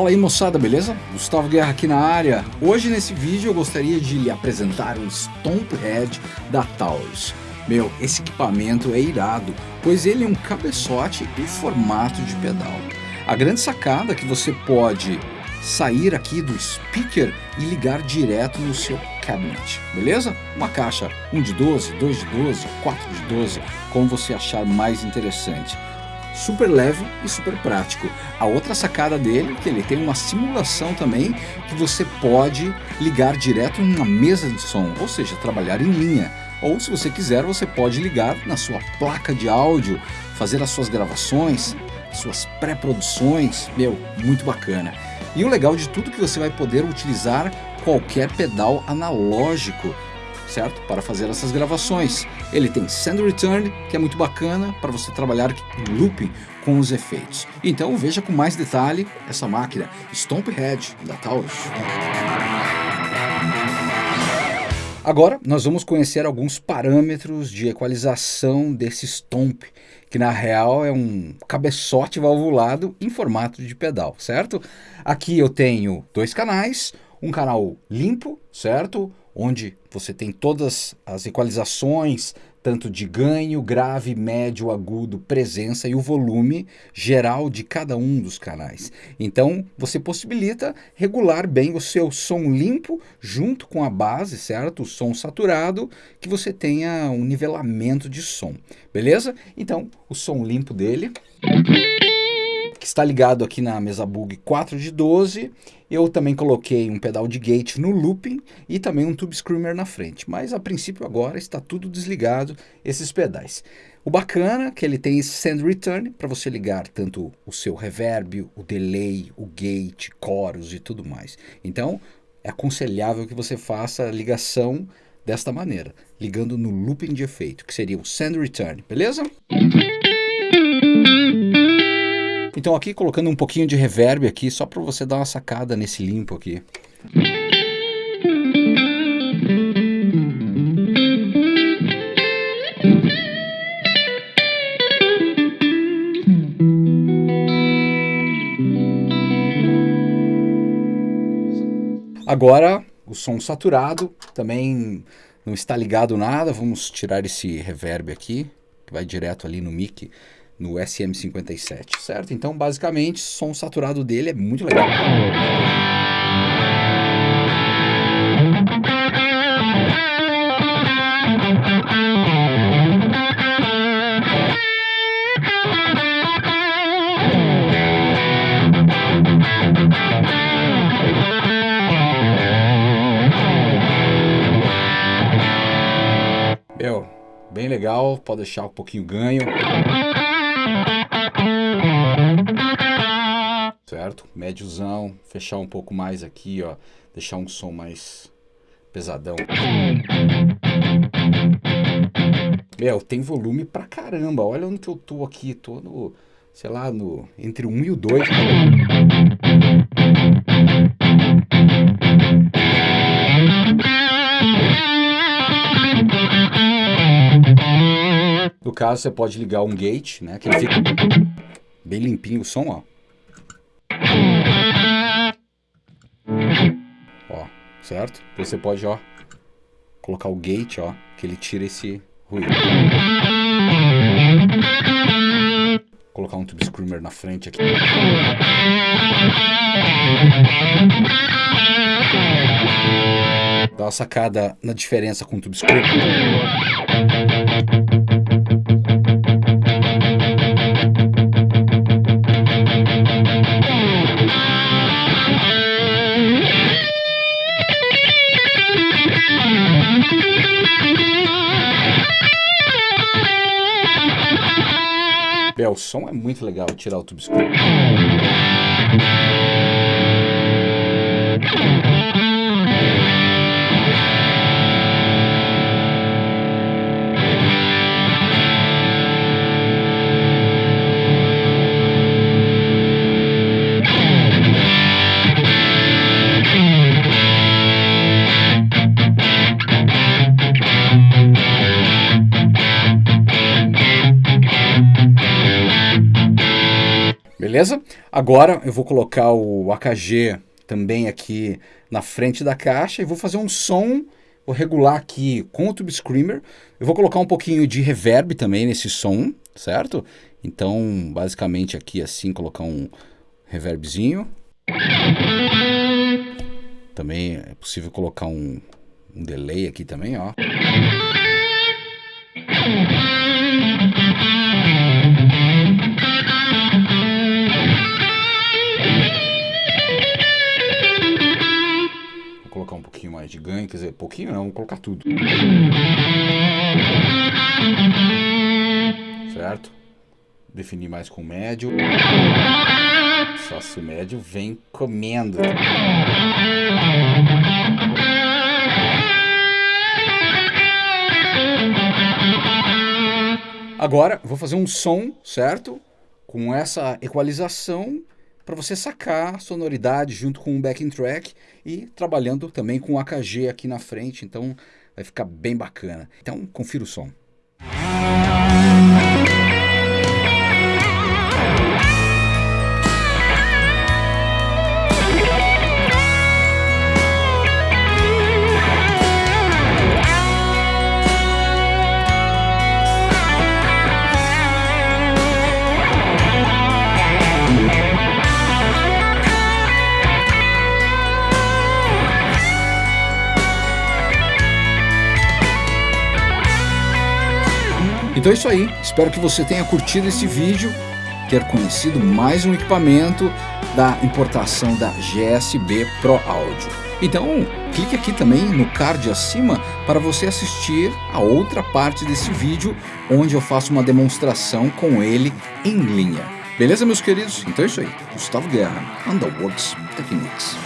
Fala aí moçada, beleza? Gustavo Guerra aqui na área. Hoje nesse vídeo eu gostaria de lhe apresentar o Stomp Head da Taurus. Meu, esse equipamento é irado, pois ele é um cabeçote em formato de pedal. A grande sacada é que você pode sair aqui do speaker e ligar direto no seu cabinet, beleza? Uma caixa 1 de 12, 2 de 12, 4 de 12, como você achar mais interessante super leve e super prático. A outra sacada dele é que ele tem uma simulação também que você pode ligar direto em uma mesa de som, ou seja, trabalhar em linha. Ou se você quiser, você pode ligar na sua placa de áudio, fazer as suas gravações, suas pré-produções, meu, muito bacana. E o legal de tudo é que você vai poder utilizar qualquer pedal analógico certo? Para fazer essas gravações. Ele tem Send Return, que é muito bacana para você trabalhar em looping com os efeitos. Então veja com mais detalhe essa máquina Stomp Head da Taurus. Agora nós vamos conhecer alguns parâmetros de equalização desse Stomp, que na real é um cabeçote valvulado em formato de pedal, certo? Aqui eu tenho dois canais, um canal limpo, certo? onde você tem todas as equalizações, tanto de ganho, grave, médio, agudo, presença e o volume geral de cada um dos canais. Então, você possibilita regular bem o seu som limpo junto com a base, certo? O som saturado, que você tenha um nivelamento de som, beleza? Então, o som limpo dele que está ligado aqui na mesa bug 4 de 12. Eu também coloquei um pedal de gate no looping e também um tube screamer na frente. Mas a princípio agora está tudo desligado, esses pedais. O bacana é que ele tem esse send return para você ligar tanto o seu reverb, o delay, o gate, chorus e tudo mais. Então é aconselhável que você faça a ligação desta maneira, ligando no looping de efeito, que seria o send return, beleza? Então aqui colocando um pouquinho de reverb aqui, só para você dar uma sacada nesse limpo aqui. Agora o som saturado também não está ligado nada, vamos tirar esse reverb aqui, que vai direto ali no mic no SM57, certo? Então, basicamente, o som saturado dele é muito legal. Meu, bem legal, pode deixar um pouquinho ganho. Certo? Médiozão, fechar um pouco mais aqui, ó, deixar um som mais pesadão. Meu, tem volume pra caramba. Olha onde que eu tô aqui, tô no, sei lá, no entre o 1 e o 2. No caso, você pode ligar um gate, né? Que ele fica bem limpinho o som, ó. Certo? Você pode, ó, colocar o gate, ó, que ele tira esse ruído. Colocar um tube screamer na frente aqui. Dá uma sacada na diferença com o tube screamer. Som é muito legal tirar o tube screamer. Beleza? Agora eu vou colocar o AKG também aqui na frente da caixa e vou fazer um som, vou regular aqui com o Tube Screamer. Eu vou colocar um pouquinho de reverb também nesse som, certo? Então, basicamente aqui assim, colocar um reverbzinho. Também é possível colocar um, um delay aqui também, ó. Quer dizer, pouquinho não, vou colocar tudo. Certo? Definir mais com médio. Só se o médio vem comendo. Agora, vou fazer um som, certo? Com essa equalização para você sacar sonoridade junto com o backing track e trabalhando também com o AKG aqui na frente, então vai ficar bem bacana. Então, confira o som. Então é isso aí, espero que você tenha curtido esse vídeo, ter conhecido mais um equipamento da importação da GSB Pro Audio. Então, clique aqui também no card acima para você assistir a outra parte desse vídeo, onde eu faço uma demonstração com ele em linha. Beleza, meus queridos? Então é isso aí. Gustavo Guerra, Underworks Techniques.